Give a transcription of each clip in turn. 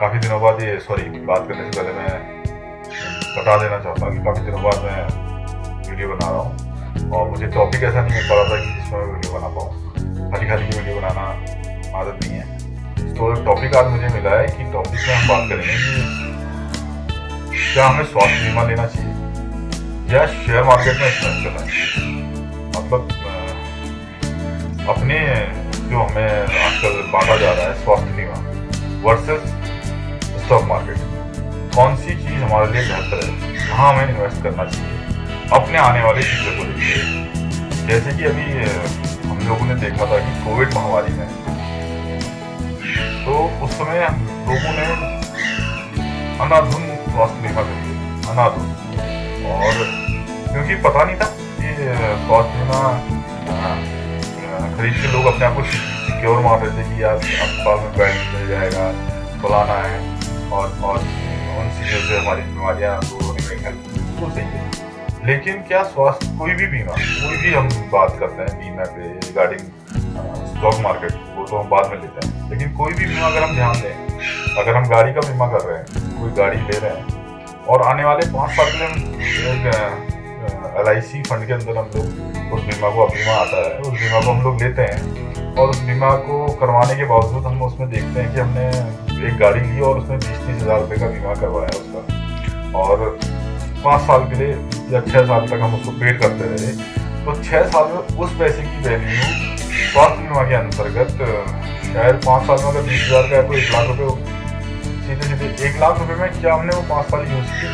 काफ़ी दिनों बाद ये सॉरी बात करने से पहले मैं बता देना चाहता हूँ कि काफ़ी दिनों बाद मैं वीडियो बना रहा हूँ। और मुझे टॉपिक ऐसा नहीं मिल पा रहा था कि जिसमें मैं वीडियो बना पाऊँ। खाली खाली की वीडियो बनाना आदत नहीं है। तो टॉपिक आज मुझे मिला है कि टॉपिक में हम बात करेंगे कि क्या हमें स्वास्थ्य बीमा लेना चाहिए या शेयर मार्केट में इन्वेस्ट करना चाहिए। मतलब अपने जो हमें आजकल बांटा जा रहा है स्वास्थ्य बीमा वर्सेस स्टॉक मार्केट कौन सी चीज़ हमारे लिए बेहतर है? कहाँ हमें इन्वेस्ट करना चाहिए? अपने आने वाले फ्यूचर को देखिए। जैसे कि अभी हम लोगों ने देखा था कि कोविड महामारी में। तो उस समय लोगों ने अनाधुन स्वास्थ्य बीमा लिया अनाधुन। और क्योंकि पता नहीं था कि स्वास्थ्य बीमा खरीद के लोग अपने आप को सिक्योर मान रहे थे कि यार अस्पताल में बेड मिल जाएगा बुलाना है। और और उन चीज़ों से हमारी बीमारियाँ दूर होने में हेल्प तो सही है लेकिन क्या स्वास्थ्य कोई भी बीमा, कोई भी हम बात करते हैं, बीमा पे रिगार्डिंग स्टॉक मार्केट वो तो हम बाद में लेते हैं। लेकिन कोई भी बीमा अगर हम ध्यान दें, अगर हम गाड़ी का बीमा कर रहे हैं, कोई गाड़ी ले रहे हैं, और आने वाले पाँच साल के लिए हम एल आई सी फंड के अंदर हम लोग उस बीमा को बीमा आता है, उस बीमा को हम लोग लेते हैं और उस बीमा को करवाने के बावजूद हम उसमें देखते हैं कि हमने एक गाड़ी ली और उसमें बीस तीस हज़ार रुपये का बीमा करवाया उसका। और पाँच साल के लिए या छः साल तक हम उसको पेड करते रहे। तो छः साल में उस पैसे की वैल्यू स्वास्थ्य बीमा के अंतर्गत शायद पाँच साल में अगर बीस हज़ार का है तो एक लाख रुपये सीधे सीधे एक लाख रुपये में क्या हमने वो पाँच साल यूज़ किए?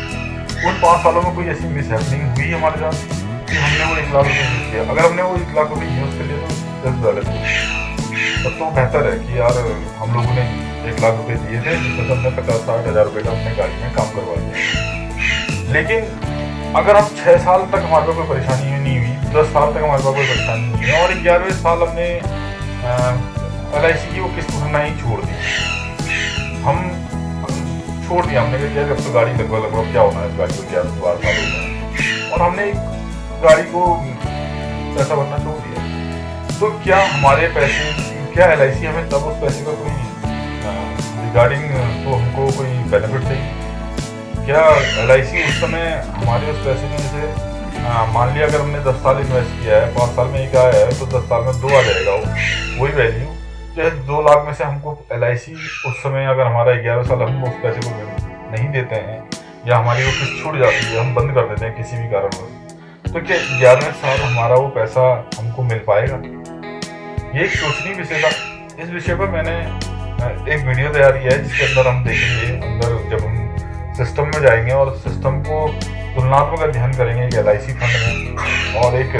उन पाँच सालों में कोई ऐसी मिसहैपनिंग हुई हमारे साथ कि हमने वो एक लाख रुपये यूज़ किया? अगर हमने वो एक लाख रुपये यूज़ दस गलत तब तो बेहतर है कि यार हम लोगों ने एक लाख रुपए दिए थे जिसमें हमने पचास साठ हज़ार रुपये का अपने गाड़ी में काम करवा दिया लेकिन अगर हम छः साल तक हमारे पास कोई परेशानी नहीं हुई, दस साल तक हमारे पास कोई परेशानी नहीं हुई और ग्यारहवें साल हमने एल आई सी की वो किस्त भरना ही छोड़ दी हम छोड़ दिया, हमने कहा जब तो गाड़ी लगभग लगभग क्या होना है इस गाड़ी को क्या बारह साल हो गए और हमने गाड़ी को पैसा भरना छोड़ दिया। तो क्या हमारे पैसे, क्या एलआईसी हमें तब उस पैसे का कोई रिगार्डिंग तो हमको कोई बेनिफिट देगी क्या एलआईसी उस समय हमारे उस पैसे में जैसे मान लिया अगर हमने दस साल इन्वेस्ट किया है, पाँच साल में एक आया है तो दस साल में दो आ जाएगा वो, वही वैल्यू चाहे दो लाख में से हमको एलआईसी उस समय अगर हमारा ग्यारह साल हम उस पैसे को नहीं देते हैं, या हमारी वो किस्त छूट जाती है, हम बंद कर देते हैं किसी भी कारणवश तो क्या ग्यारहवें साल हमारा वो पैसा हमको मिल पाएगा? ये एक सोचनी विषय था इस विषय पर मैंने एक वीडियो तैयार किया है, जिसके अंदर हम देखेंगे, अंदर जब हम सिस्टम में जाएँगे और सिस्टम को तुलनात्मक अध्ययन करेंगे एक एल फंड में और एक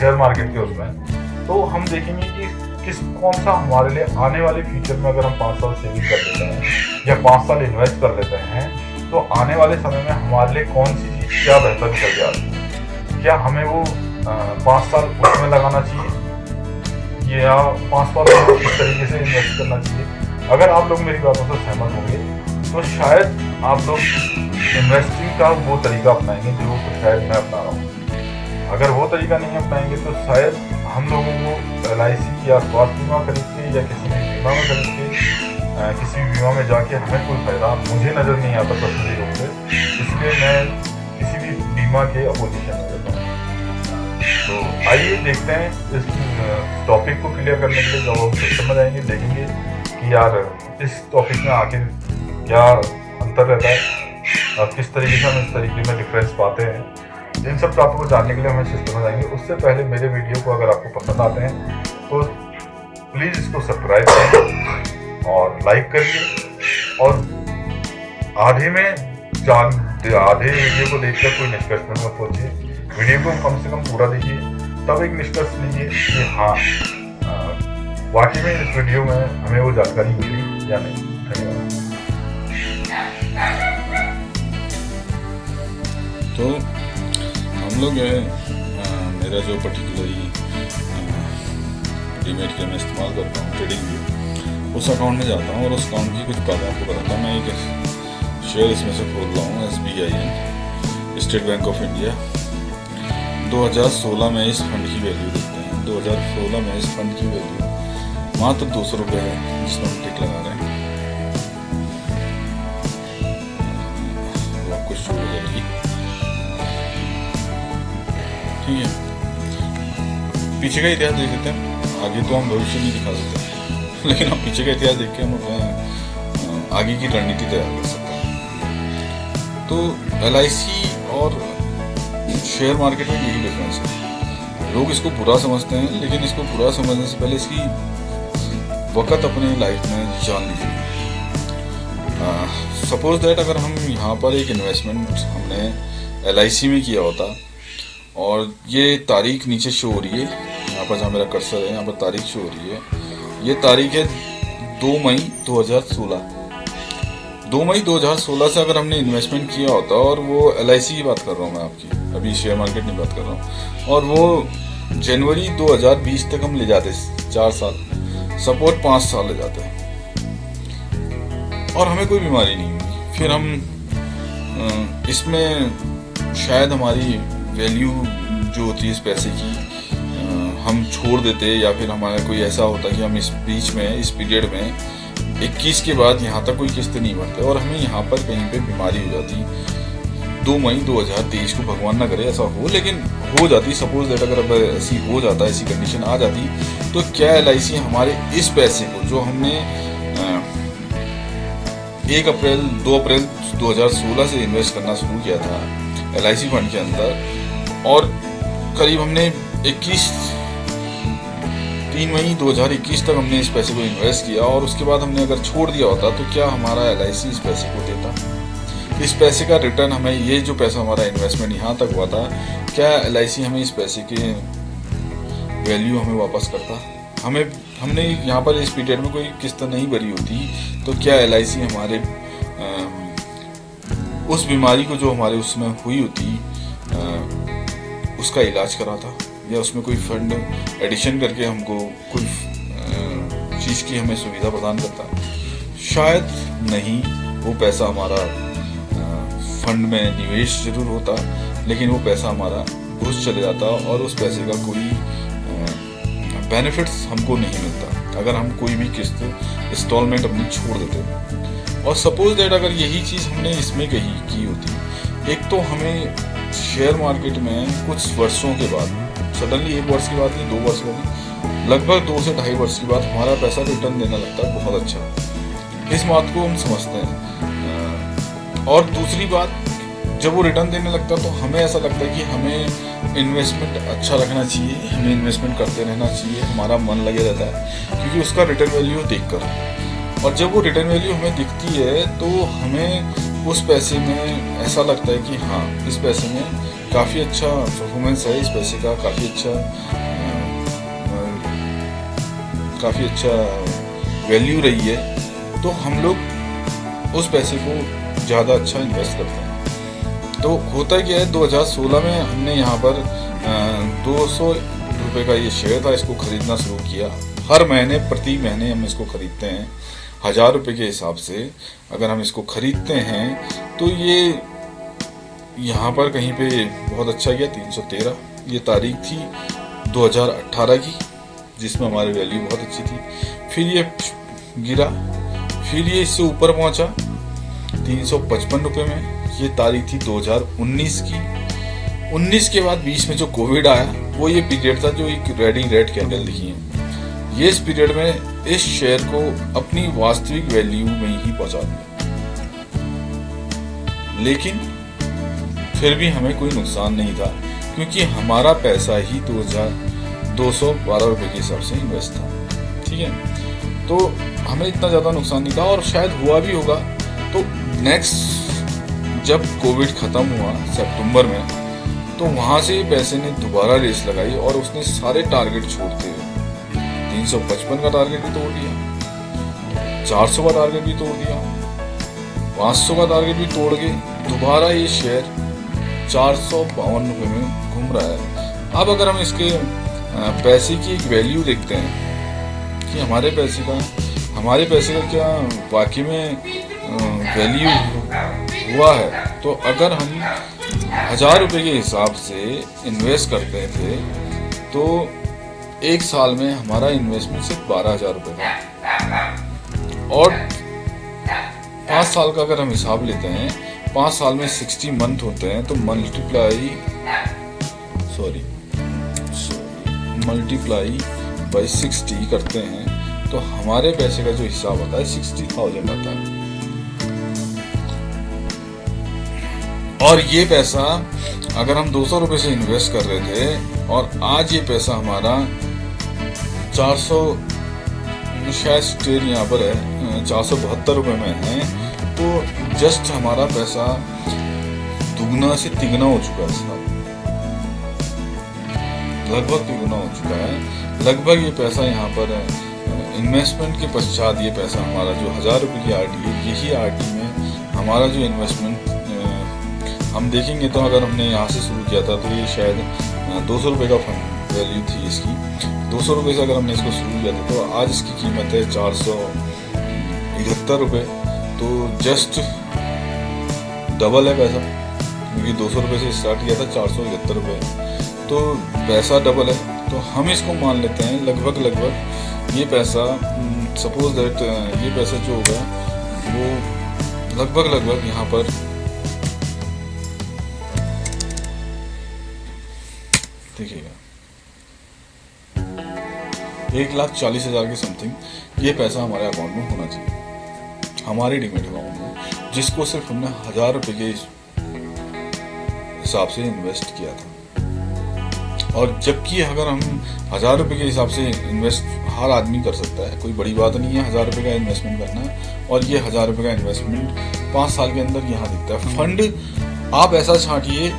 शेयर मार्केट के उसमें। तो हम देखेंगे कि किस, कौन सा हमारे लिए आने वाले फ्यूचर में अगर हम पाँच साल सेविंग कर लेते हैं या पाँच साल इन्वेस्ट कर लेते हैं तो आने वाले समय में हमारे लिए कौन सी चीज़ क्या बेहतर निकल जाती है? क्या हमें वो पाँच साल उसमें लगाना चाहिए? ये यहाँ पाँच साल में इस तरीके से इन्वेस्ट करना चाहिए? अगर आप लोग मेरी बातों से सहमत होंगे तो शायद आप लोग इन्वेस्टिंग का वो तरीका अपनाएँगे जो शायद मैं अपना रहा हूँ। अगर वो तरीका नहीं अपनाएँगे तो शायद हम लोगों को एल या स्वास्थ्य बीमा खरीद के या किसी भी बीमा में खरीद के किसी भी बीमा में जाके हमें कोई फ़ायदा मुझे नज़र नहीं आता पर्सनली रूप से इसलिए मैं किसी भी बीमा के अपोजिशन तो आइए देखते हैं इस टॉपिक को क्लियर करने के लिए जब हम सिस्टम में जाएँगे देखेंगे कि यार इस टॉपिक में आखिर क्या अंतर रहता है, और किस तरीके से हम इस तरीके में डिफरेंस पाते हैं। इन सब टॉपिक को जानने के लिए हमें सिस्टम में जाएँगे। उससे पहले मेरे वीडियो को अगर आपको पसंद आते हैं तो प्लीज़ इसको सब्सक्राइब करें और लाइक करिए। और आधे में जान, आधे वीडियो को देखकर कोई निष्कर्ष में मत पहुँचिए। वीडियो को कम से कम पूरा देखिए तब एक निष्कर्ष लीजिए कि हाँ वाकई में इस वीडियो में हमें वो जानकारी मिली या नहीं धन्यवाद। तो हम लोग है मेरा जो पर्टिकुलरली डीमेट के मैं इस्तेमाल करता हूँ ट्रेडिंग भी उस अकाउंट में जाता हूँ और उस अकाउंट की कुछ बातें आपको बताता हूँ। मैं एक शेयर इसमें से खोल रहा हूँ S B I N State Bank of India 2016 में इस फंड की वैल्यू देखते हैं। 2016 में इस फंड की वैल्यू मात्र दो सौ रुपये है जिसमें हम टिक लगा रहे हैं। आपको शो हो जाएगी ठीक है। पीछे का इतिहास देख लेते हैं। आगे तो हम भविष्य नहीं दिखा सकते। लेकिन हम पीछे का इतिहास देख के हम अपने आगे की रणनीति तैयार कर सकते हैं। तो एलआईसी और शेयर मार्केट में यही डिफरेंस है। लोग इसको बुरा समझते हैं, लेकिन इसको बुरा समझने से पहले इसकी वक़्त अपने लाइफ में जान लीजिए। सपोज़ दैट अगर हम यहाँ पर एक इन्वेस्टमेंट हमने एलआईसी में किया होता, और ये तारीख नीचे शो हो रही है, यहाँ पर जहाँ मेरा कर्सर है, यहाँ पर तारीख शो हो रही है, ये तारीख है दो मई 2016 दो मई 2016 से अगर हमने इन्वेस्टमेंट किया होता और वो एलआईसी की बात कर रहा हूँ मैं आपकी। अभी शेयर मार्केट की बात कर रहा हूँ। और वो जनवरी 2020 तक हम ले जाते, चार साल। सपोर्ट पाँच साल ले जाते। और हमें कोई बीमारी नहीं हुई। फिर हम इसमें शायद हमारी वैल्यू जो होती है इस पैसे की हम छोड़ देते या फिर हमारा कोई ऐसा होता कि हम इस बीच में, इस पीरियड में 21 के बाद यहाँ तक कोई किस्त नहीं भरते और हमें यहाँ पर कहीं पे बीमारी हो जाती दो मई 2023 को भगवान ना करे ऐसा हो, लेकिन हो जाती सपोज़ दैट अगर अब ऐसी हो जाता, ऐसी कंडीशन आ जाती तो क्या एलआईसी हमारे इस पैसे को, जो हमने एक अप्रैल, दो अप्रैल 2016 से इन्वेस्ट करना शुरू किया था एलआईसी फंड के अंदर, और करीब हमने 21 तीन मई 2021 तक हमने इस पैसे को इन्वेस्ट किया और उसके बाद हमने अगर छोड़ दिया होता तो क्या हमारा एलआईसी इस पैसे को देता? इस पैसे का रिटर्न हमें ये जो पैसा हमारा इन्वेस्टमेंट यहाँ तक हुआ था क्या एलआईसी हमें इस पैसे के वैल्यू हमें वापस करता? हमें हमने यहाँ पर इस पीरियड में कोई किस्त नहीं भरी होती तो क्या एलआईसी हमारे आ, उस बीमारी को जो हमारे उसमें हुई होती आ, उसका इलाज कराता? या उसमें कोई फंड एडिशन करके हमको कोई चीज़ की हमें सुविधा प्रदान करता। है शायद नहीं, वो पैसा हमारा फंड में निवेश ज़रूर होता, लेकिन वो पैसा हमारा घुस चले जाता और उस पैसे का कोई बेनिफिट्स हमको नहीं मिलता। अगर हम कोई भी किस्त इंस्टॉलमेंट अपनी छोड़ देते। और सपोज़ दैट अगर यही चीज़ हमने इसमें कही, की होती। एक तो हमें शेयर मार्केट में कुछ वर्षों के बाद सडनली एक वर्ष की बात नहीं, दो वर्ष बाद लगभग दो से ढाई वर्ष के बाद हमारा पैसा रिटर्न देना लगता है, बहुत अच्छा। इस बात को हम समझते हैं। और दूसरी बात, जब वो रिटर्न देने लगता है तो हमें ऐसा लगता है कि हमें इन्वेस्टमेंट अच्छा रखना चाहिए, हमें इन्वेस्टमेंट करते रहना चाहिए, हमारा मन लगे रहता है, क्योंकि उसका रिटर्न वैल्यू देख कर और जब वो रिटर्न वैल्यू हमें दिखती है तो हमें उस पैसे में ऐसा लगता है कि हाँ इस पैसे में काफ़ी अच्छा परफॉर्मेंस है इस पैसे का, काफ़ी अच्छा काफ़ी अच्छा वैल्यू रही है। तो हम लोग उस पैसे को ज़्यादा अच्छा इन्वेस्ट करते हैं। तो होता क्या है 2016 में हमने यहाँ पर दो सौ रुपये का ये शेयर था, इसको ख़रीदना शुरू किया। हर महीने, प्रति महीने हम इसको ख़रीदते हैं, हज़ार रुपये के हिसाब से। अगर हम इसको ख़रीदते हैं तो ये यहाँ पर कहीं पे बहुत अच्छा गया 313 ये तारीख थी 2018 की, जिसमें हमारी वैल्यू बहुत अच्छी थी। फिर ये गिरा, फिर ये इससे ऊपर पहुँचा, तीन सौ में। ये तारीख थी 2019 की। 19 के बाद बीच में जो कोविड आया, वो ये पीरियड था जो एक रेडी रेड कैंडल दिखी है। ये इस पीरियड में इस शेयर को अपनी वास्तविक वैल्यू में ही पहुँचा दिया। लेकिन फिर भी हमें कोई नुकसान नहीं था, क्योंकि हमारा पैसा ही दो हज़ार दो सौ बारह रुपये के हिसाब से इन्वेस्ट था, ठीक है? तो हमें इतना ज़्यादा नुकसान नहीं था और शायद हुआ भी होगा। तो नेक्स्ट जब कोविड ख़त्म हुआ सितंबर में तो वहाँ से पैसे ने दोबारा रेस लगाई और उसने सारे टारगेट छोड़ते हुए तीन सौ पचपन का टारगेट भी तोड़ दिया, चार सौ का टारगेट भी तोड़ दिया, पाँच सौ का टारगेट भी तोड़ के दोबारा ये शेयर चार सौ बावन रुपये में घूम रहा है। अब अगर हम इसके पैसे की एक वैल्यू देखते हैं कि हमारे पैसे का, हमारे पैसे का क्या वाकई में वैल्यू हुआ है? तो अगर हम हज़ार रुपये के हिसाब से इन्वेस्ट करते थे तो एक साल में हमारा इन्वेस्टमेंट सिर्फ़ बारह हज़ार रुपये था। और पाँच साल का अगर हम हिसाब लेते हैं पाँच साल में सिक्सटी मंथ होते हैं तो multiply sorry multiply by sixty करते हैं तो हमारे पैसे का जो हिसाब आता है, सिक्सटी थाउज़ेंड आता है। और ये पैसा, अगर हम दो सौ रुपये से इन्वेस्ट कर रहे थे, और आज ये पैसा हमारा चार सौ, शायद स्टेट यहाँ पर है चार सौ बहत्तर रुपये में है तो जस्ट हमारा पैसा दुगना से तिगना हो चुका है साहब। लगभग तिगुना हो चुका है। लगभग ये पैसा यहाँ पर इन्वेस्टमेंट के पश्चात ये पैसा हमारा जो हज़ार रुपये की आर टी है यही आर टी में हमारा जो इन्वेस्टमेंट हम देखेंगे तो अगर हमने यहाँ से शुरू किया था तो ये शायद दो सौ रुपये का फंड वैल्यू थी इसकी। दो सौ रुपये से अगर हमने इसको शुरू किया था तो आज इसकी कीमत है चार सौ इकहत्तर रुपये। तो जस्ट डबल है पैसा, क्योंकि दो सौ रुपये से स्टार्ट किया था, चार सौ इकहत्तर तो पैसा डबल है तो हम इसको मान लेते हैं, लगभग लगभग ये पैसा सपोज़ दैट ये पैसा जो होगा, वो लगभग लगभग यहाँ पर देखिएगा। एक लाख चालीस हज़ार के समथिंग ये पैसा हमारे अकाउंट में होना चाहिए। हमारे डिमेट अकाउंट जिसको सिर्फ़ हमने हज़ार रुपए के हिसाब से इन्वेस्ट किया था। और जबकि अगर हम हज़ार रुपये के हिसाब से इन्वेस्ट हर आदमी कर सकता है कोई बड़ी बात नहीं है हज़ार रुपये का इन्वेस्टमेंट करना और ये हज़ार रुपये का इन्वेस्टमेंट पाँच साल के अंदर यहाँ दिखता है। फंड आप ऐसा छाटिए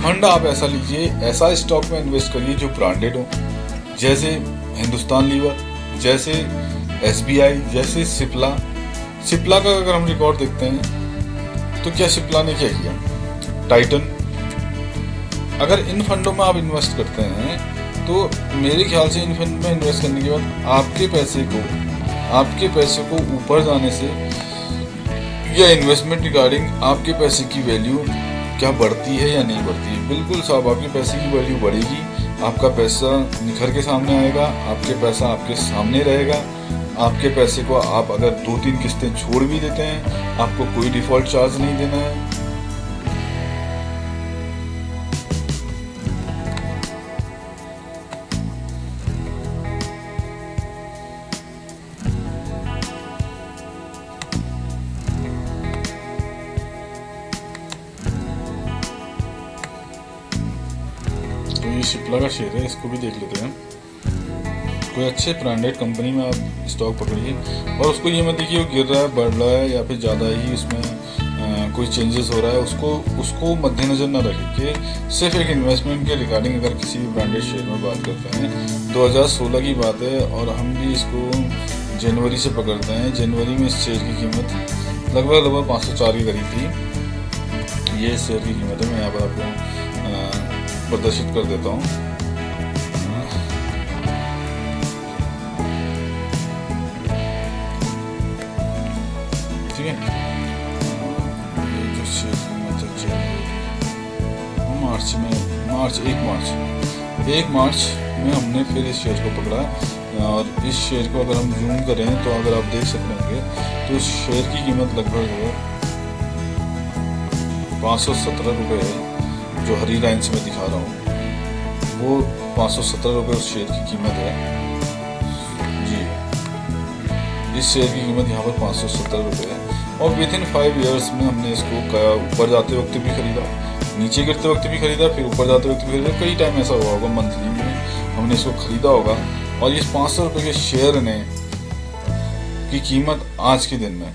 फंड आप ऐसा लीजिए ऐसा स्टॉक में इन्वेस्ट करिए जो ब्रांडेड हो। जैसे हिंदुस्तान लीवर जैसे SBI जैसे सिप्ला सिप्ला का अगर हम रिकॉर्ड देखते हैं तो क्या सिप्ला ने क्या किया? टाइटन अगर इन फंडों में आप इन्वेस्ट करते हैं तो मेरे ख्याल से इन फंड में इन्वेस्ट करने के बाद आपके पैसे को, आपके पैसे को ऊपर जाने से या इन्वेस्टमेंट रिगार्डिंग आपके पैसे की वैल्यू क्या बढ़ती है या नहीं बढ़ती है। बिल्कुल साहब, आपके पैसे की वैल्यू बढ़ेगी, आपका पैसा निखर के सामने आएगा, आपके पैसा आपके सामने रहेगा आपके पैसे को आप अगर दो तीन किस्तें छोड़ भी देते हैं, आपको कोई डिफ़ॉल्ट चार्ज नहीं देना है। तो ये शिपला का शेर है, इसको भी देख लेते हैं। कोई अच्छे ब्रांडेड कंपनी में आप स्टॉक पकड़िए। और उसको ये मत देखिए, वो गिर रहा है, बढ़ रहा है, या फिर ज़्यादा ही उसमें कोई चेंजेस हो रहा है, उसको उसको मद्देनज़र ना रखिए कि सिर्फ़ एक इन्वेस्टमेंट के रिगार्डिंग अगर किसी भी ब्रांडेड शेयर में बात करते हैं 2016 की बात है, और हम भी इसको जनवरी से पकड़ते हैं। जनवरी में इस शेयर की कीमत लगभग लगभग पाँच सौ चार की करीब थी। ये शेयर की कीमत है, मैं यहाँ पर आपको प्रदर्शित कर देता हूँ। मार्च, एक मार्च। एक मार्च में हमने फिर इस शेयर को पकड़ा और इस शेयर को अगर हम जूम करें तो अगर आप देख सकते होंगे तो इस शेयर की कीमत लगभग पाँच सौ सत्रह रुपये है, जो हरी लाइन से मैं दिखा रहा हूँ। वो पाँच सौ सत्रह रुपये उस शेयर की कीमत है। जी। इस शेयर की कीमत यहाँ पर पाँच सौ सत्तर रुपये है और विद इन फाइव ईयर्स में हमने इसको ऊपर जाते वक्त भी खरीदा। नीचे गिरते वक्त भी खरीदा, फिर ऊपर जाते वक्त भी खरीदा। कई टाइम ऐसा हुआ होगा मंथली में हमने इसको खरीदा होगा। और इस पाँच सौ के शेयर ने की कीमत आज के दिन में।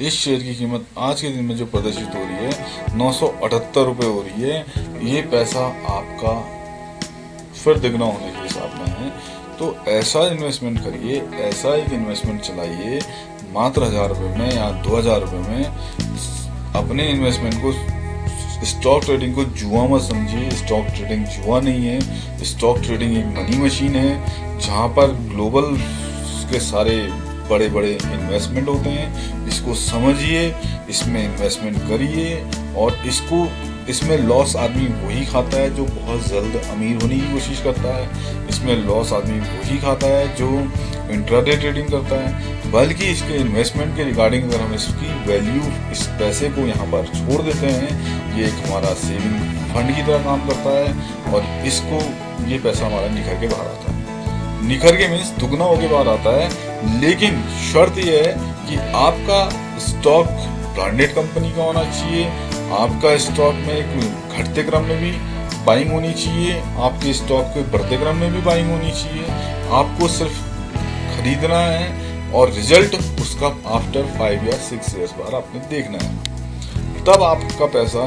इस शेयर की कीमत आज के दिन में जो प्रदर्शित हो रही है, नौ सौ अठहत्तर रुपये हो रही है। ये पैसा आपका फिर दुगना होने के हिसाब में है। तो ऐसा इन्वेस्टमेंट करिए, ऐसा एक इन्वेस्टमेंट चलाइए, मात्र हज़ार रुपये में या दो हज़ार रुपये में, अपने इन्वेस्टमेंट को स्टॉक ट्रेडिंग को जुआ मत समझिए स्टॉक ट्रेडिंग जुआ नहीं है। स्टॉक ट्रेडिंग एक मनी मशीन है, जहाँ पर ग्लोबल के सारे बड़े बड़े इन्वेस्टमेंट होते हैं। इसको समझिए, इसमें इन्वेस्टमेंट करिए और इसको, इसमें लॉस आदमी वही खाता है जो बहुत जल्द अमीर होने की कोशिश करता है। इसमें लॉस आदमी वही खाता है जो इंट्राडे ट्रेडिंग करता है। बल्कि इसके इन्वेस्टमेंट के रिगार्डिंग अगर हम इसकी वैल्यू इस पैसे को यहाँ पर छोड़ देते हैं, ये एक हमारा सेविंग फंड की तरह काम करता है और इसको ये पैसा हमारा निखर के बाहर आता है। निखर के मीन्स दुगना होके बाहर आता है, लेकिन शर्त यह है कि आपका स्टॉक ब्रांडेड कंपनी का होना चाहिए, आपका स्टॉक में एक घटते क्रम में भी बाइंग होनी चाहिए, आपके स्टॉक के बढ़ते क्रम में भी बाइंग होनी चाहिए। आपको सिर्फ़ खरीदना है और रिज़ल्ट उसका आफ्टर फाइव या सिक्स ईयर्स बाद आपने देखना है। तब आपका पैसा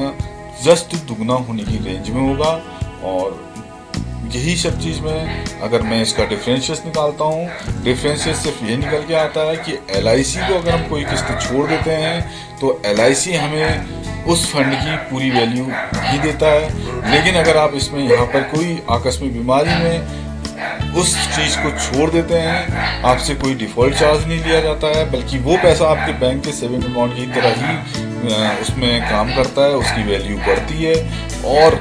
जस्ट दुगना होने की रेंज में होगा और यही सब चीज़ में अगर मैं इसका डिफरेंशियस निकालता हूँ डिफरेंशियस सिर्फ़ ये निकल के आता है कि एलआईसी को अगर हम कोई किस्त छोड़ देते हैं तो एलआईसी हमें उस फंड की पूरी वैल्यू ही देता है। लेकिन अगर आप इसमें यहाँ पर कोई आकस्मिक बीमारी में उस चीज़ को छोड़ देते हैं। आपसे कोई डिफ़ॉल्ट चार्ज नहीं लिया जाता है, बल्कि वो पैसा आपके बैंक के सेविंग अकाउंट की तरह ही उसमें काम करता है, उसकी वैल्यू बढ़ती है। और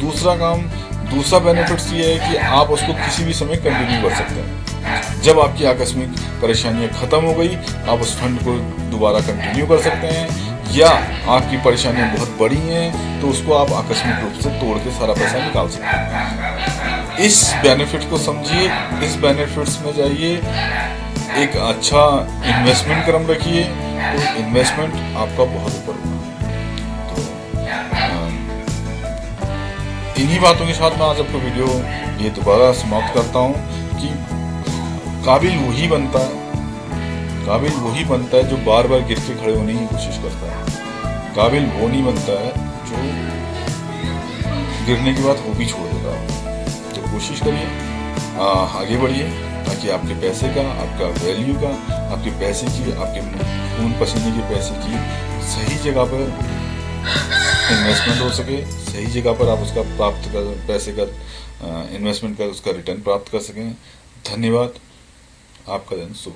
दूसरा काम, दूसरा बेनिफिट्स ये है कि आप उसको किसी भी समय कंटिन्यू कर सकते हैं। जब आपकी आकस्मिक परेशानियाँ खत्म हो गई, आप उस फंड को दोबारा कंटिन्यू कर सकते हैं। या आपकी परेशानियाँ बहुत बड़ी हैं तो उसको आप आकस्मिक रूप से तोड़ के सारा पैसा निकाल सकते हैं। इस बेनिफिट को समझिए, इस बेनिफिट्स में जाइए, एक अच्छा इन्वेस्टमेंट क्रम रखिए तो इन्वेस्टमेंट आपका बहुत ऊपर होगा। तो इन्हीं बातों के साथ मैं आज आपको वीडियो ये दोबारा समाप्त करता हूँ कि काबिल वही बनता है, काबिल वही बनता है जो बार बार गिर के खड़े होने की कोशिश करता है। काबिल वो नहीं बनता है जो गिरने के बाद वो भी छोड़ देता है। कोशिश करिए। आगे बढ़िए, ताकि आपके पैसे का, आपका वैल्यू का, आपके पैसे की, आपके खून पसीने के पैसे की सही जगह पर इन्वेस्टमेंट हो सके, सही जगह पर आप उसका प्राप्त कर, पैसे का इन्वेस्टमेंट कर, उसका रिटर्न प्राप्त कर सकें। धन्यवाद। आपका दिन शुभ